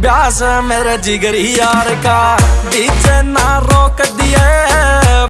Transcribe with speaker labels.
Speaker 1: ब्यास मेरे जिगरी यार का।